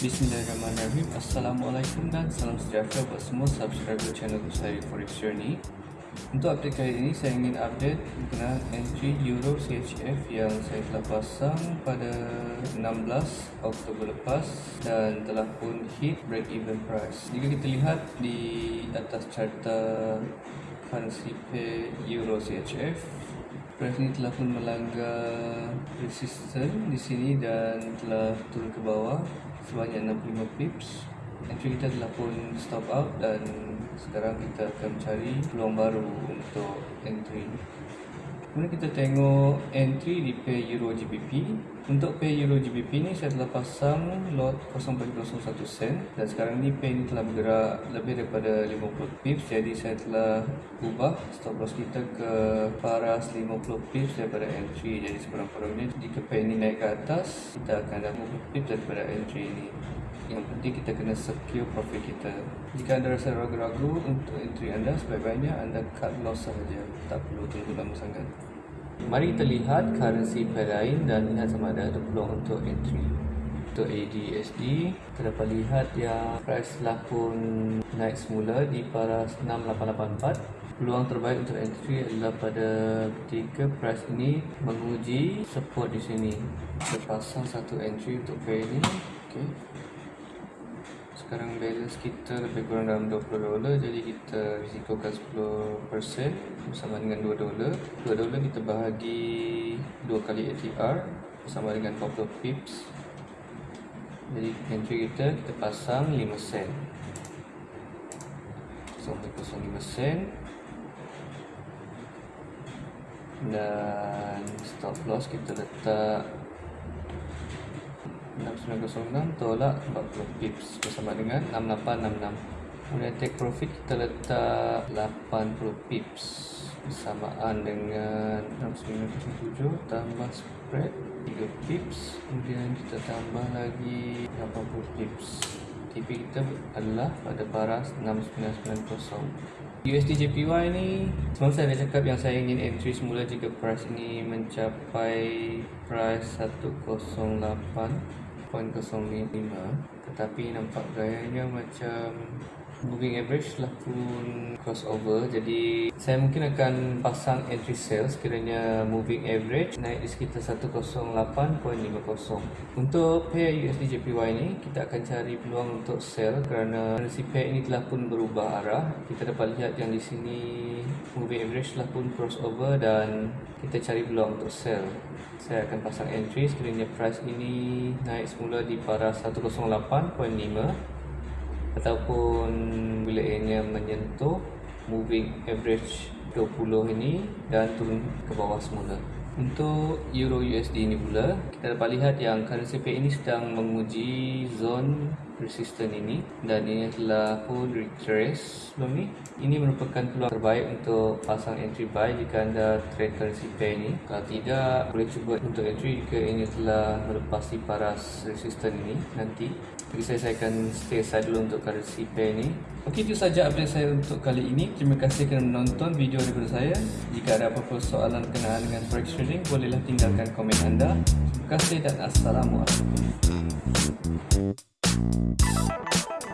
Bismillahirrahmanirrahim Assalamualaikum dan salam sejahtera buat semua subscriber channel saya Forex Journey Untuk update kali ini saya ingin update mengenai entry Euro CHF yang saya telah pasang pada 16 Oktober lepas dan telah pun hit break even price. Jika kita lihat di atas carta currency pair Euro CHF Price ini telah pun melanggar resistance di sini dan telah turun ke bawah sebanyak 65 pips entry kita telah pun stop out dan sekarang kita akan cari peluang baru untuk entry Kemudian kita tengok entry di pair Euro GBP. Untuk pair Euro GBP ni saya telah pasang lot 0.01 sen. Dan sekarang ni pair ni telah bergerak lebih daripada 50 pips. Jadi saya telah ubah stop loss kita ke paras 50 pips daripada entry. Jadi sekurang-kurangnya jika pair ni naik ke atas kita akan dapat 50 pips daripada entry ni. Yang penting kita kena secure profit kita. Jika anda rasa ragu-ragu untuk entry anda sebaik-baiknya anda cut loss sahaja. Tak perlu tunggu lama sangat mari kita lihat currency pair lain dan lihat sama ada ada peluang untuk entry. Untuk ADSD kita dapat lihat yang price telah pun naik semula di paras 6884 peluang terbaik untuk entry adalah pada ketika price ini menguji support di sini. Kita pasang satu entry untuk pair ini. Okay sekarang balance kita lebih kurang dalam 20 dolar jadi kita risikokan 10% bersama dengan 2 dolar. 2 dolar kita bahagi 2 kali ATR bersama dengan 40 pips. Jadi entry kita kita pasang 5 sen. 0.05 sen. Dan stop loss kita letak 6906 tolak 40 pips bersama dengan 6866 kemudian take profit kita letak 80 pips bersamaan dengan 6907 tambah spread 3 pips. Kemudian kita tambah lagi 80 pips TP kita adalah pada paras 6990 USD JPY ni Semalam saya dah cakap yang saya ingin entry semula jika price ini mencapai price 108 tetapi nampak gayanya macam moving average lah pun crossover. Jadi saya mungkin akan pasang entry sell sekiranya moving average naik di sekitar 108.50 untuk pair USD JPY ni kita akan cari peluang untuk sell kerana si pair ini telah pun berubah arah. Kita dapat lihat yang di sini moving average lah pun crossover dan kita cari peluang untuk sell. Saya akan pasang entry sekiranya price ini naik semula di para 8.5 ataupun bila ianya menyentuh moving average 20 ini dan turun ke bawah semula. Untuk euro USD ini pula kita dapat lihat yang currency pair ini sedang menguji zone resistance ini dan ini telah pun retrace sebelum ni ini merupakan peluang terbaik untuk pasang entry buy jika anda trade currency pair ini. Kalau tidak boleh cuba untuk entry jika ini telah melepasi paras resistance ini. Nanti jadi saya, saya akan stay aside dulu untuk currency pair ini. Ok itu saja update saya untuk kali ini. Terima kasih kerana menonton video daripada saya. Jika ada apa-apa soalan berkenaan dengan forex trading bolehlah tinggalkan komen anda. Terima kasih dan assalamualaikum Thank you.